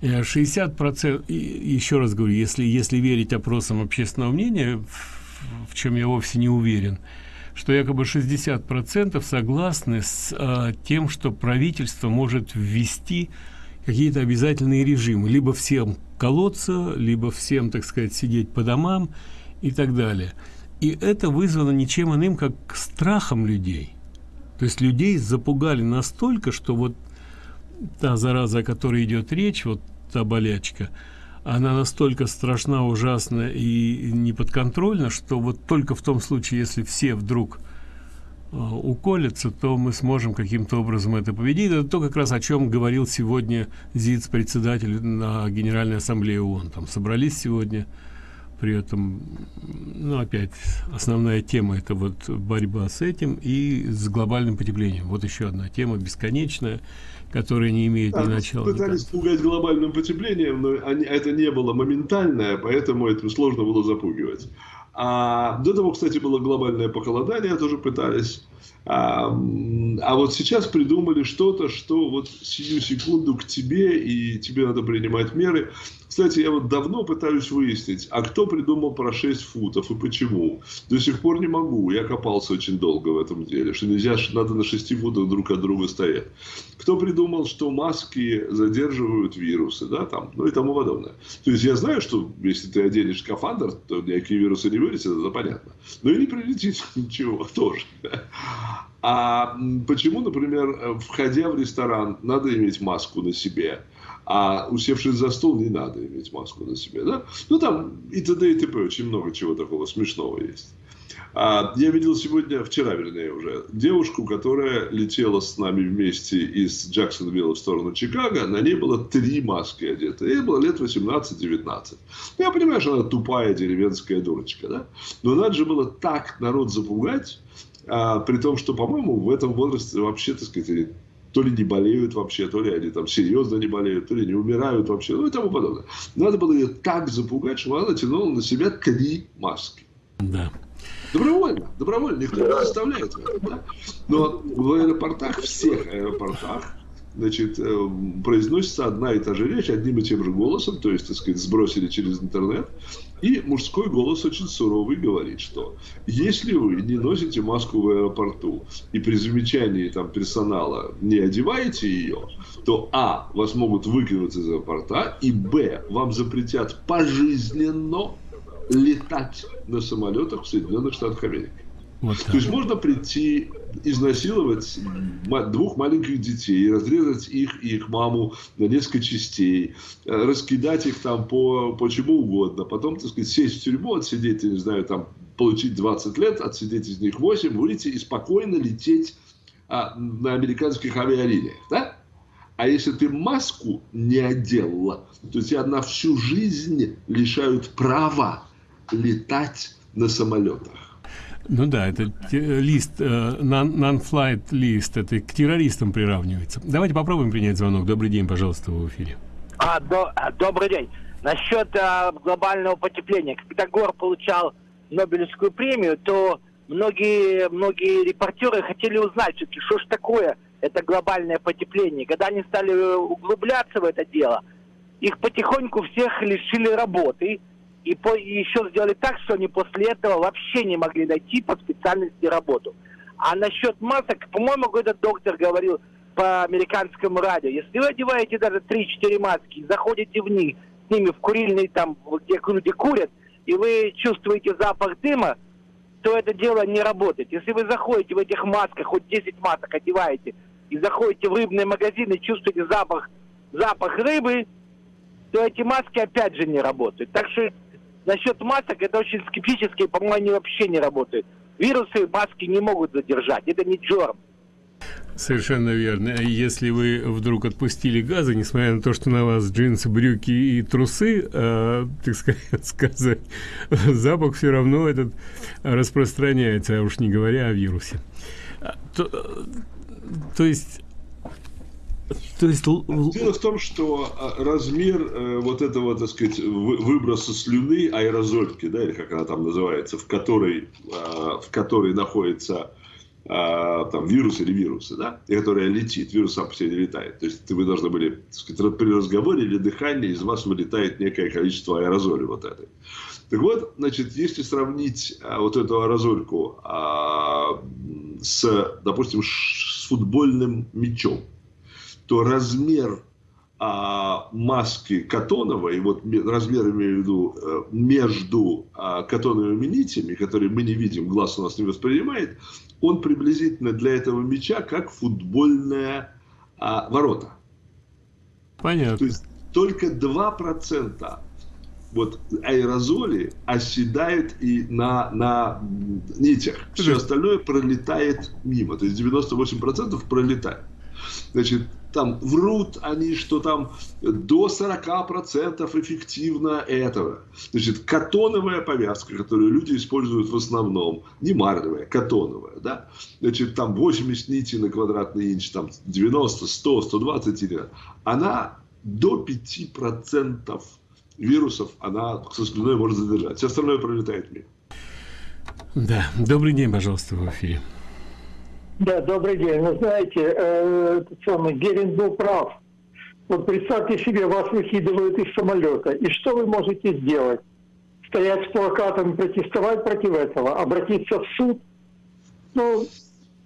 60 процентов, еще раз говорю, если, если верить опросам общественного мнения, в, в чем я вовсе не уверен, что якобы 60 процентов согласны с а, тем, что правительство может ввести какие-то обязательные режимы, либо всем колоться, либо всем, так сказать, сидеть по домам и так далее. И это вызвано ничем иным, как страхом людей. То есть людей запугали настолько, что вот та зараза, о которой идет речь, вот та болячка, она настолько страшна, ужасна и неподконтрольна, что вот только в том случае, если все вдруг э, уколятся, то мы сможем каким-то образом это победить. Это то, как раз о чем говорил сегодня ЗИЦ, председатель на Генеральной Ассамблее ООН. Там собрались сегодня, при этом, ну, опять, основная тема – это вот борьба с этим и с глобальным потеплением. Вот еще одна тема бесконечная – которые не имеют ни начала.
Пытались ни пугать глобальным потеплением, но они, это не было моментальное, поэтому это сложно было запугивать. А до того, кстати, было глобальное похолодание, тоже пытались. А, а вот сейчас придумали что-то, что вот сию секунду к тебе, и тебе надо принимать меры. Кстати, я вот давно пытаюсь выяснить, а кто придумал про 6 футов и почему. До сих пор не могу. Я копался очень долго в этом деле, что нельзя, что надо на 6 футах друг от друга стоять. Кто придумал, что маски задерживают вирусы, да, там, ну и тому подобное. То есть я знаю, что если ты оденешь скафандр, то никакие вирусы не вылетят, это понятно. Но и не прилетит ничего тоже. А почему, например, входя в ресторан, надо иметь маску на себе? а усевшись за стол не надо иметь маску на себе, да? Ну, там и т.д. и т.п. Очень много чего такого смешного есть. А, я видел сегодня, вчера, вернее, уже, девушку, которая летела с нами вместе из Джексонвилла в сторону Чикаго. На ней было три маски одеты. Ей было лет 18-19. Я понимаю, что она тупая деревенская дурочка, да? Но надо же было так народ запугать, а, при том, что, по-моему, в этом возрасте вообще, так сказать, то ли не болеют вообще, то ли они там серьезно не болеют, то ли не умирают вообще, ну и тому подобное. Надо было ее так запугать, что она натянула на себя три маски.
Да.
Добровольно, добровольно, никто не заставляет. Да? Но в аэропортах, всех аэропортах, значит, э, произносится одна и та же речь одним и тем же голосом, то есть, так сказать, сбросили через интернет, и мужской голос очень суровый говорит, что если вы не носите маску в аэропорту и при замечании там персонала не одеваете ее, то а, вас могут выкинуть из аэропорта, и б, вам запретят пожизненно летать на самолетах в Соединенных Штатах Америки. Вот То есть можно прийти, изнасиловать двух маленьких детей, разрезать их и их маму на несколько частей, э, раскидать их там по, по чему угодно, потом, так сказать, сесть в тюрьму, отсидеть, я не знаю, там, получить 20 лет, отсидеть из них 8, выйти и спокойно лететь а, на американских авиалиниях, да? А если ты маску не одела, то тебя на всю жизнь лишают права летать на самолетах.
Ну да, это лист, non-flight э, лист, это к террористам приравнивается. Давайте попробуем принять звонок. Добрый день, пожалуйста, в эфире.
А, до, а, добрый день. Насчет а, глобального потепления. Когда Гор получал Нобелевскую премию, то многие, многие репортеры хотели узнать, что же такое это глобальное потепление. Когда они стали углубляться в это дело, их потихоньку всех лишили работы, и, по, и еще сделали так, что они после этого вообще не могли найти по специальности работу. А насчет масок, по-моему, какой-то доктор говорил по американскому радио, если вы одеваете даже 3-4 маски, заходите в них, с ними в курильный там, где люди курят, и вы чувствуете запах дыма, то это дело не работает. Если вы заходите в этих масках, хоть 10 масок одеваете, и заходите в рыбные магазины, чувствуете запах запах рыбы, то эти маски опять же не работают. Так что насчет масок это очень скептически, по-моему, они вообще не работают. Вирусы маски не могут задержать, это не джорм.
Совершенно верно. Если вы вдруг отпустили газы, несмотря на то, что на вас джинсы, брюки и трусы, э, так сказать, запах все равно этот распространяется, а уж не говоря о вирусе. А, то, то есть
то есть... Дело в том, что а, размер э, вот этого, так сказать, выброса слюны, аэрозольки, да, или как она там называется, в которой, э, в которой находится а, там, вирус или вирусы, да, и которая летит, вирус сам по себе не летает. То есть вы должны были, так сказать, при разговоре или дыхании из вас вылетает некое количество аэрозоли вот этой. Так вот, значит, если сравнить а, вот эту аэрозольку а, с, допустим, с футбольным мячом, то размер а, маски Катоновой, вот размер имею в виду э, между а, катоновыми нитями, которые мы не видим, глаз у нас не воспринимает, он приблизительно для этого мяча как футбольная а, ворота.
Понятно.
То есть только 2% вот аэрозоли оседают и на, на нитях. Все остальное пролетает мимо. То есть 98% пролетает. Значит, там врут они, что там до 40% эффективно этого. Значит, катоновая повязка, которую люди используют в основном, не марлевая, катоновая, да, значит, там 80 нитей на квадратный инч, там 90, 100, 120, она до 5% вирусов она со слюной может задержать. Все остальное пролетает мимо.
Да, добрый день, пожалуйста, в эфире.
Да, добрый день. Вы знаете, э, самый Герин был прав. Вот представьте себе, вас выкидывают из самолета. И что вы можете сделать? Стоять с плакатами, протестовать против этого, обратиться в суд? Ну,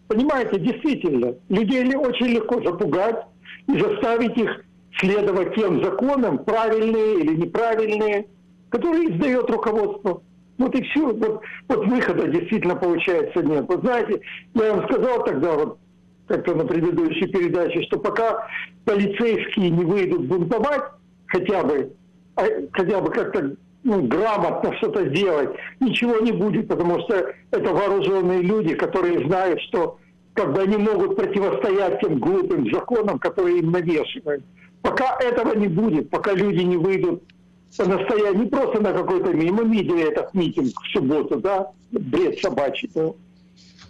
понимаете, действительно, людей очень легко запугать и заставить их следовать тем законам, правильные или неправильные, которые издает руководство. Вот и все. Вот, вот выхода действительно получается нет. Вот знаете, я вам сказал тогда, вот как-то на предыдущей передаче, что пока полицейские не выйдут бунтовать, хотя бы, а, хотя бы как-то ну, грамотно что-то сделать, ничего не будет, потому что это вооруженные люди, которые знают, что как бы они могут противостоять тем глупым законам, которые им навешивают. Пока этого не будет, пока люди не выйдут настоять не просто на какой-то митинг. Мы видели этот митинг в субботу, да, бред собачий. Да.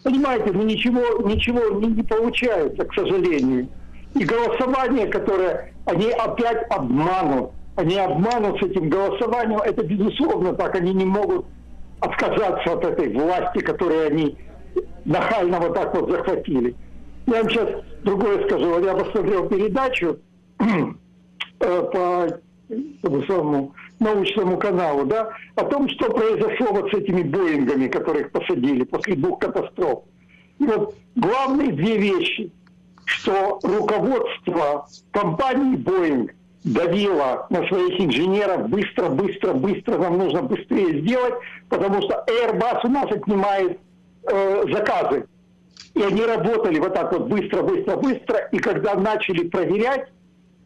Понимаете, ну ничего, ничего не, не получается, к сожалению. И голосование, которое они опять обманут, они обманут с этим голосованием, это безусловно так, они не могут отказаться от этой власти, которую они нахально вот так вот захватили. Я вам сейчас другое скажу. Я посмотрел передачу э, по самому научному каналу, да, о том, что произошло вот с этими Боингами, которых посадили после двух катастроф. И вот главные две вещи, что руководство компании Боинг давило на своих инженеров быстро, быстро, быстро, нам нужно быстрее сделать, потому что Airbus у нас отнимает э, заказы. И они работали вот так вот быстро, быстро, быстро, и когда начали проверять,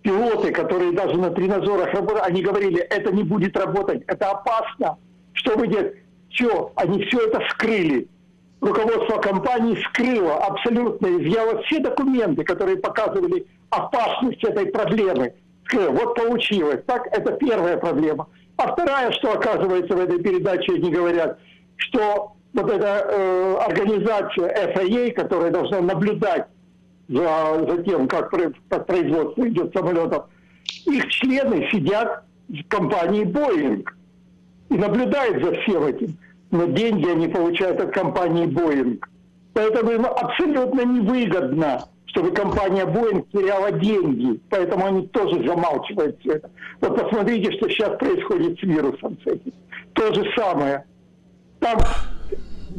пилоты, которые даже на тренажерах работают, они говорили, это не будет работать, это опасно. Что вы делаете? Все, они все это скрыли. Руководство компании скрыло абсолютно, изъяло все документы, которые показывали опасность этой проблемы. Скрыло. Вот получилось. Так, это первая проблема. А вторая, что оказывается в этой передаче, они говорят, что вот эта э, организация FAA, которая должна наблюдать за, за тем, как, как производство идет самолетов, их члены сидят в компании Boeing и наблюдают за всем этим. Но деньги они получают от компании Boeing. Поэтому им абсолютно невыгодно, чтобы компания Boeing теряла деньги. Поэтому они тоже замалчивают все это. Вот посмотрите, что сейчас происходит с вирусом. С этим. То же самое. Там,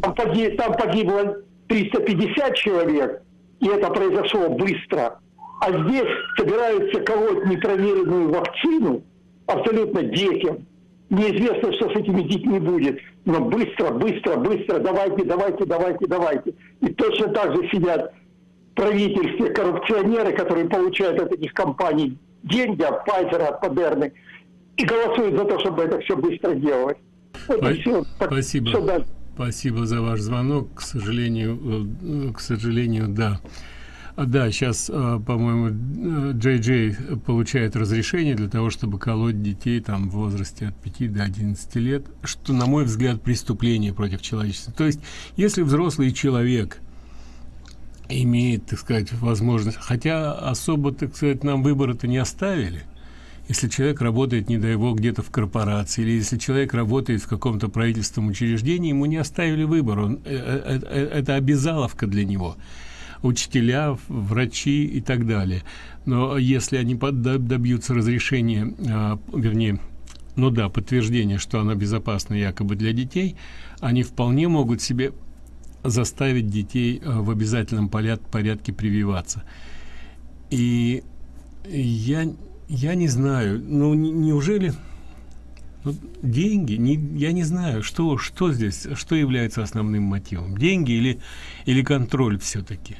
там, погибло 350 человек, и это произошло быстро. А здесь собираются колоть непроверенную вакцину абсолютно детям. Неизвестно, что с этими детьми будет. Но быстро, быстро, быстро, давайте, давайте, давайте, давайте. И точно так же сидят правительстве коррупционеры, которые получают от этих компаний деньги от Pfizer, от Модерны и голосуют за то, чтобы это все быстро делать.
Вот По- все. Спасибо. Все, да. Спасибо за ваш звонок. К сожалению, э, к сожалению, да. Да, сейчас, э, по-моему, Джей Джей получает разрешение для того, чтобы колоть детей там в возрасте от 5 до 11 лет, что, на мой взгляд, преступление против человечества. То есть, если взрослый человек имеет, так сказать, возможность, хотя особо, так сказать, нам выбора-то не оставили, если человек работает, не дай бог, где-то в корпорации, или если человек работает в каком-то правительственном учреждении, ему не оставили выбор, он, э, э, э, это обязаловка для него учителя, врачи и так далее. Но если они добьются разрешения, а, вернее, ну да, подтверждения, что она безопасна якобы для детей, они вполне могут себе заставить детей а, в обязательном порядке прививаться. И я, я не знаю, ну неужели ну, деньги, не, я не знаю, что, что здесь, что является основным мотивом, деньги или, или контроль все-таки?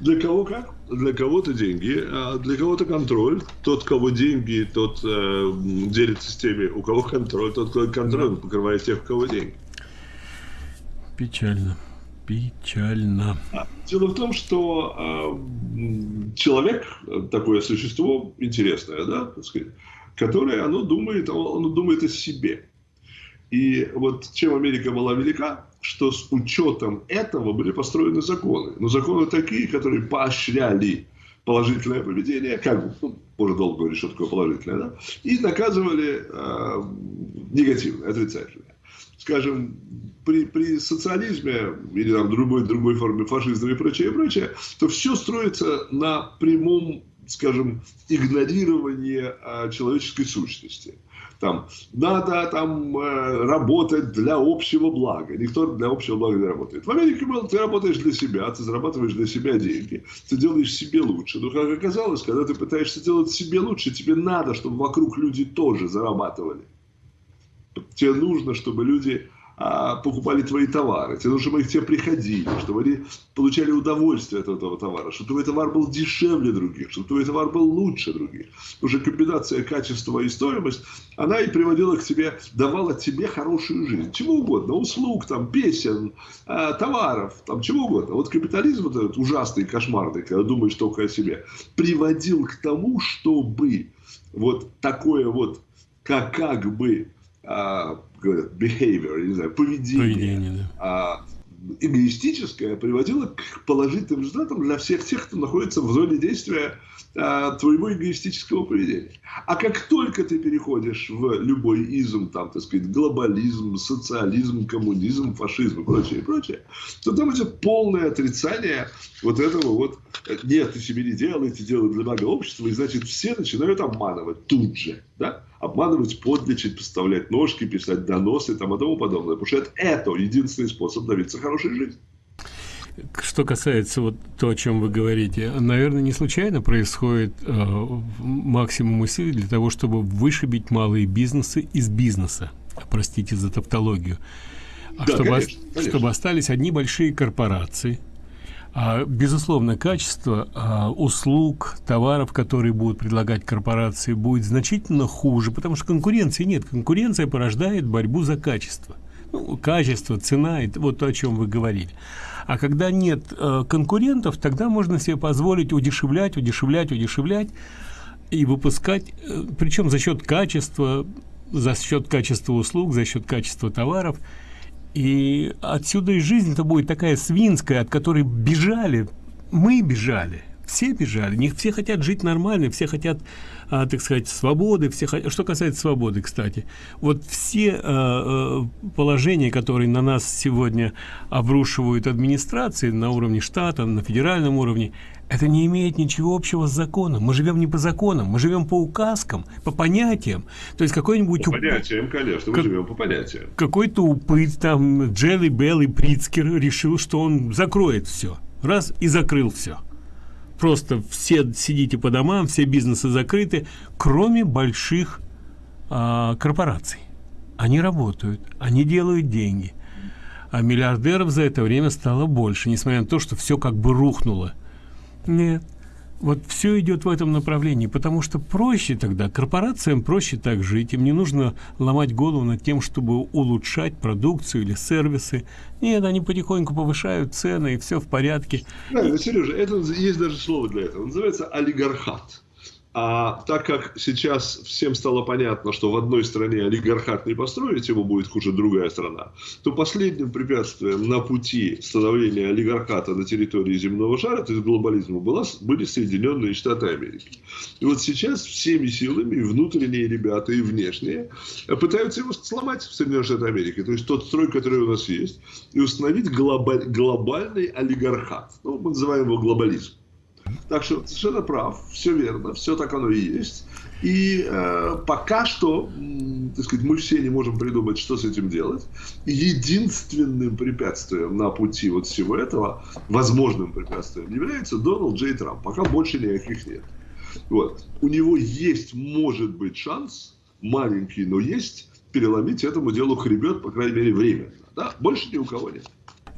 Для кого как? Для кого-то деньги, а для кого-то контроль. Тот, кого деньги, тот э, делится с теми, у кого контроль. Тот, кто контроль, да. покрывает тех, у кого деньги.
Печально. Печально.
А, дело в том, что э, человек, такое существо интересное, да, так сказать, которое, оно думает, оно думает о себе. И вот чем Америка была велика, что с учетом этого были построены законы. Но законы такие, которые поощряли положительное поведение, как ну, можно долго говорить, что такое положительное, да, и наказывали э, негативное, отрицательное. Скажем, при, при социализме или там, другой, другой форме фашизма и прочее, и прочее, то все строится на прямом, скажем, игнорировании э, человеческой сущности там, надо там э, работать для общего блага. Никто для общего блага не работает. В Америке было, ты работаешь для себя, ты зарабатываешь для себя деньги, ты делаешь себе лучше. Но, как оказалось, когда ты пытаешься делать себе лучше, тебе надо, чтобы вокруг люди тоже зарабатывали. Тебе нужно, чтобы люди а, покупали твои товары, тебе нужно, чтобы их тебе приходили, чтобы они получали удовольствие от этого товара, чтобы твой товар был дешевле других, чтобы твой товар был лучше других. Уже комбинация качества и стоимость, она и приводила к тебе, давала тебе хорошую жизнь. Чего угодно, услуг, там, песен, а, товаров, там, чего угодно. Вот капитализм, вот этот ужасный, кошмарный, когда думаешь только о себе, приводил к тому, чтобы вот такое вот, как, как бы, а, behavior, не знаю, поведение, поведение да. а, эгоистическое приводило к положительным результатам для всех тех, кто находится в зоне действия твоего эгоистического поведения. А как только ты переходишь в любой изм, там, так сказать, глобализм, социализм, коммунизм, фашизм и прочее, и прочее, то там идет полное отрицание вот этого вот, нет, ты себе не делай, ты делай для блага общества, и значит все начинают обманывать тут же, да? обманывать, подлечить, поставлять ножки, писать доносы там, и тому подобное. Потому что это, это единственный способ добиться хорошей жизни.
Что касается вот то, о чем вы говорите, наверное, не случайно происходит э, максимум усилий для того, чтобы вышибить малые бизнесы из бизнеса. Простите за тавтологию. А да, чтобы, конечно, конечно. чтобы остались одни большие корпорации, а, безусловно, качество а, услуг, товаров, которые будут предлагать корпорации, будет значительно хуже, потому что конкуренции нет. Конкуренция порождает борьбу за качество. Ну, качество, цена, это вот то, о чем вы говорили. А когда нет э, конкурентов, тогда можно себе позволить удешевлять, удешевлять, удешевлять и выпускать, э, причем за счет качества, за счет качества услуг, за счет качества товаров – и отсюда и жизнь-то будет такая свинская, от которой бежали, мы бежали, все бежали, не все хотят жить нормально, все хотят, а, так сказать, свободы, все хотят, что касается свободы, кстати, вот все а, а, положения, которые на нас сегодня обрушивают администрации на уровне штата, на федеральном уровне, это не имеет ничего общего с законом. Мы живем не по законам, мы живем по указкам, по понятиям. То есть какой-нибудь...
По понятиям, конечно, мы как... живем по понятиям.
Какой-то упыт, там, Джелли Белл Прицкер решил, что он закроет все. Раз и закрыл все. Просто все сидите по домам, все бизнесы закрыты, кроме больших а, корпораций. Они работают, они делают деньги. А миллиардеров за это время стало больше, несмотря на то, что все как бы рухнуло. Нет. Вот все идет в этом направлении, потому что проще тогда, корпорациям проще так жить, им не нужно ломать голову над тем, чтобы улучшать продукцию или сервисы. Нет, они потихоньку повышают цены, и все в порядке.
Да, и... Сережа, это есть даже слово для этого. Называется олигархат. А так как сейчас всем стало понятно, что в одной стране олигархат не построить, ему будет хуже другая страна, то последним препятствием на пути становления олигархата на территории земного шара, то есть глобализма, была, были Соединенные Штаты Америки. И вот сейчас всеми силами, внутренние ребята, и внешние, пытаются его сломать в Соединенных Штатах Америки. То есть тот строй, который у нас есть, и установить глобаль, глобальный олигархат. Ну, мы называем его глобализм. Так что совершенно прав, все верно, все так оно и есть. И э, пока что, так сказать, мы все не можем придумать, что с этим делать. Единственным препятствием на пути вот всего этого, возможным препятствием, является Дональд Джей Трамп. Пока больше никаких нет. Вот. У него есть, может быть, шанс, маленький, но есть, переломить этому делу хребет, по крайней мере, временно. Да? Больше ни у кого нет.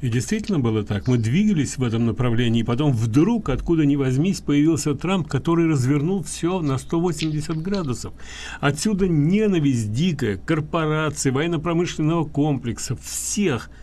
И действительно было так. Мы двигались в этом направлении, и потом вдруг, откуда ни возьмись, появился Трамп, который развернул все на 180 градусов. Отсюда ненависть дикая, корпорации, военно-промышленного комплекса, всех –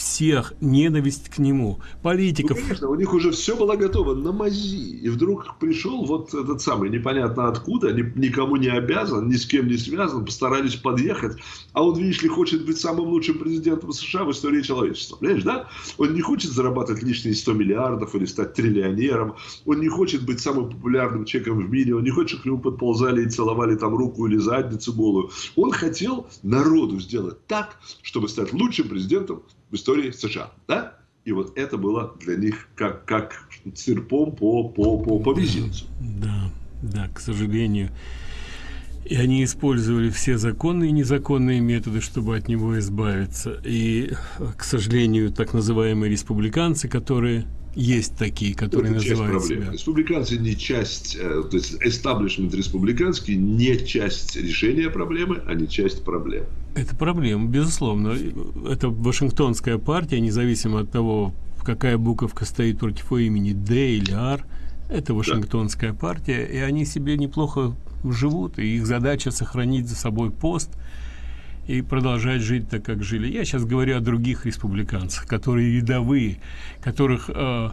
всех ненависть к нему, политиков.
Ну, конечно, у них уже все было готово на мази. И вдруг пришел вот этот самый, непонятно откуда, ни, никому не обязан, ни с кем не связан, постарались подъехать. А он, видишь ли, хочет быть самым лучшим президентом США в истории человечества. Понимаешь, да? Он не хочет зарабатывать лишние 100 миллиардов или стать триллионером. Он не хочет быть самым популярным человеком в мире. Он не хочет, чтобы к нему подползали и целовали там руку или задницу голую. Он хотел народу сделать так, чтобы стать лучшим президентом в истории США. Да? И вот это было для них как, как цирпом по, по, по, по мизинцу.
Да, да, к сожалению. И они использовали все законные и незаконные методы, чтобы от него избавиться. И, к сожалению, так называемые республиканцы, которые есть такие, которые Это называют себя.
Республиканцы не часть, э, то есть эстаблишмент республиканский не часть решения проблемы, а не часть проблемы.
Это проблема, безусловно. Это Вашингтонская партия, независимо от того, какая буковка стоит против имени, Д или Р, это Вашингтонская да. партия, и они себе неплохо живут, и их задача сохранить за собой пост и продолжать жить так, как жили. Я сейчас говорю о других республиканцах, которые рядовые, которых э,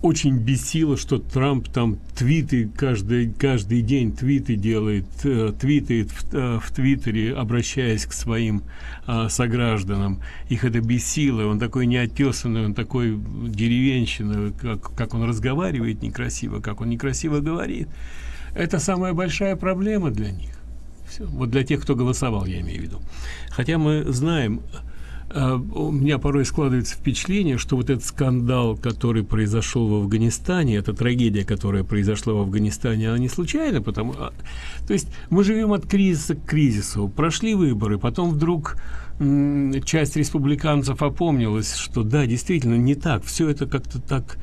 очень бесило, что Трамп там твиты каждый, каждый день твиты делает, э, твитает в, э, в Твиттере, обращаясь к своим э, согражданам. Их это бесило, он такой неотесанный, он такой деревенщина, как, как он разговаривает некрасиво, как он некрасиво говорит. Это самая большая проблема для них. Все. Вот для тех, кто голосовал, я имею в виду. Хотя мы знаем, а, у меня порой складывается впечатление, что вот этот скандал, который произошел в Афганистане, эта трагедия, которая произошла в Афганистане, она не случайна, потому а, то есть мы живем от кризиса к кризису, прошли выборы, потом вдруг часть республиканцев опомнилась, что да, действительно не так, все это как-то так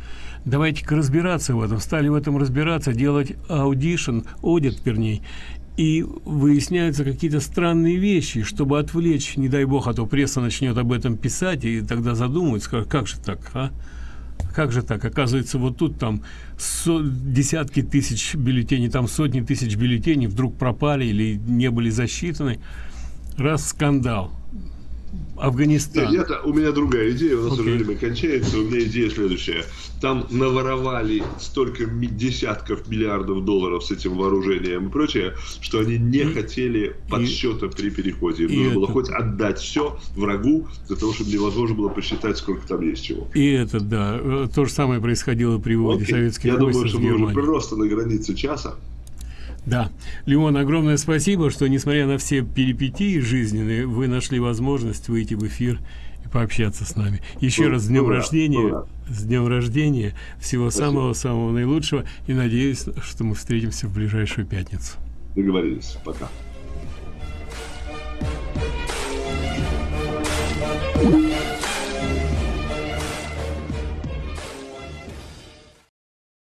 давайте-ка разбираться в этом, стали в этом разбираться, делать audition, аудит, вернее, и выясняются какие-то странные вещи, чтобы отвлечь, не дай бог, а то пресса начнет об этом писать, и тогда задумаются, как же так, а? Как же так? Оказывается, вот тут там со десятки тысяч бюллетеней, там сотни тысяч бюллетеней вдруг пропали или не были засчитаны. Раз скандал. Афганистан.
Нет, я у меня другая идея, у нас okay. уже время кончается. У меня идея следующая. Там наворовали столько десятков миллиардов долларов с этим вооружением и прочее, что они не и, хотели подсчета и, при переходе. Им нужно это... было хоть отдать все врагу, для того, чтобы невозможно было посчитать, сколько там есть чего.
И это, да. Э, то же самое происходило при выводе okay. советских
Я думаю, что мы уже просто на границе часа.
Да. Леон, огромное спасибо, что, несмотря на все перипетии жизненные, вы нашли возможность выйти в эфир и пообщаться с нами. Еще ну, раз с днем ура, рождения. Ура. С днем рождения. Всего самого-самого наилучшего. И надеюсь, что мы встретимся в ближайшую пятницу.
Договорились. Пока.